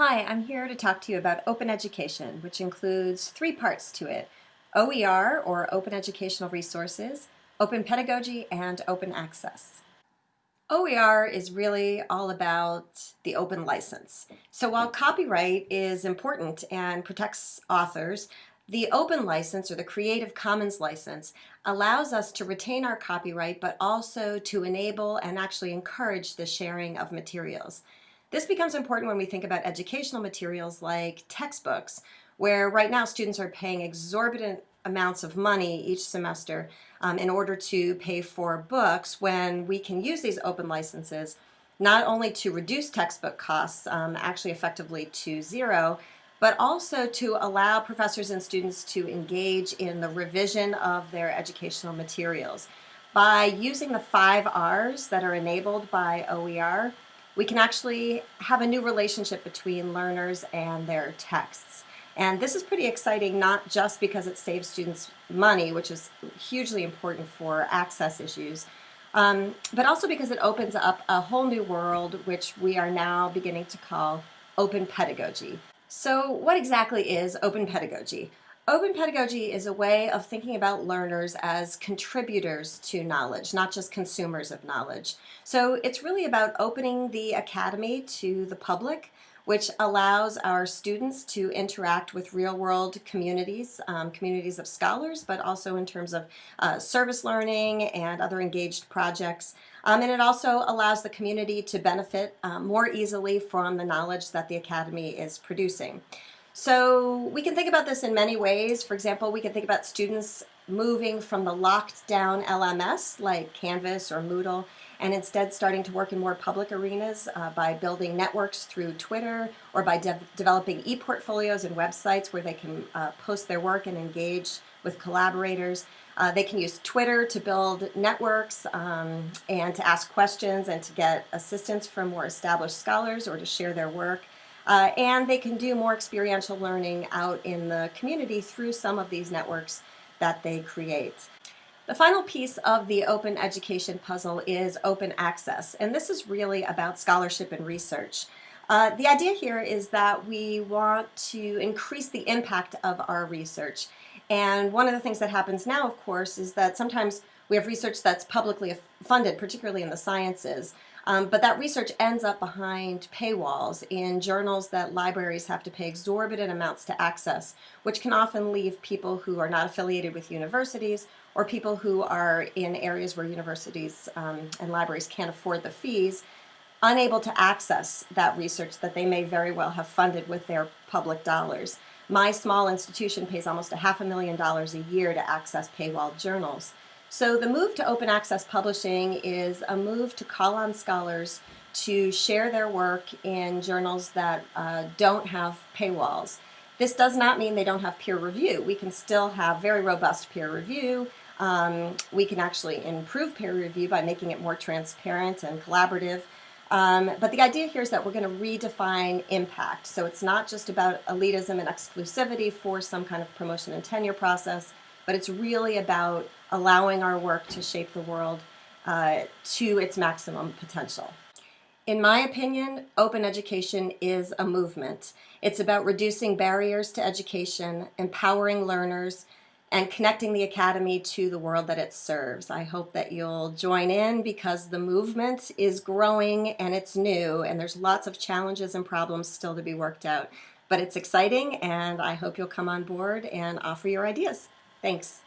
Hi, I'm here to talk to you about open education, which includes three parts to it. OER, or Open Educational Resources, Open Pedagogy, and Open Access. OER is really all about the open license. So while copyright is important and protects authors, the open license or the Creative Commons license allows us to retain our copyright but also to enable and actually encourage the sharing of materials. This becomes important when we think about educational materials like textbooks, where right now students are paying exorbitant amounts of money each semester um, in order to pay for books when we can use these open licenses not only to reduce textbook costs, um, actually effectively to zero, but also to allow professors and students to engage in the revision of their educational materials. By using the five R's that are enabled by OER, we can actually have a new relationship between learners and their texts. And this is pretty exciting, not just because it saves students money, which is hugely important for access issues, um, but also because it opens up a whole new world, which we are now beginning to call open pedagogy. So what exactly is open pedagogy? Open pedagogy is a way of thinking about learners as contributors to knowledge, not just consumers of knowledge. So it's really about opening the academy to the public, which allows our students to interact with real-world communities, um, communities of scholars, but also in terms of uh, service learning and other engaged projects. Um, and it also allows the community to benefit um, more easily from the knowledge that the Academy is producing. So we can think about this in many ways. For example, we can think about students moving from the locked down LMS like Canvas or Moodle and instead starting to work in more public arenas uh, by building networks through Twitter or by de developing e-portfolios and websites where they can uh, post their work and engage with collaborators. Uh, they can use Twitter to build networks um, and to ask questions and to get assistance from more established scholars or to share their work. Uh, and they can do more experiential learning out in the community through some of these networks that they create. The final piece of the open education puzzle is open access, and this is really about scholarship and research. Uh, the idea here is that we want to increase the impact of our research. And one of the things that happens now, of course, is that sometimes we have research that's publicly funded, particularly in the sciences, um, but that research ends up behind paywalls in journals that libraries have to pay exorbitant amounts to access, which can often leave people who are not affiliated with universities or people who are in areas where universities um, and libraries can't afford the fees unable to access that research that they may very well have funded with their public dollars. My small institution pays almost a half a million dollars a year to access paywall journals. So the move to open access publishing is a move to call on scholars to share their work in journals that uh, don't have paywalls. This does not mean they don't have peer review. We can still have very robust peer review. Um, we can actually improve peer review by making it more transparent and collaborative. Um, but the idea here is that we're going to redefine impact. So it's not just about elitism and exclusivity for some kind of promotion and tenure process, but it's really about allowing our work to shape the world uh, to its maximum potential. In my opinion, open education is a movement. It's about reducing barriers to education, empowering learners, and connecting the Academy to the world that it serves. I hope that you'll join in because the movement is growing and it's new and there's lots of challenges and problems still to be worked out. But it's exciting and I hope you'll come on board and offer your ideas. Thanks.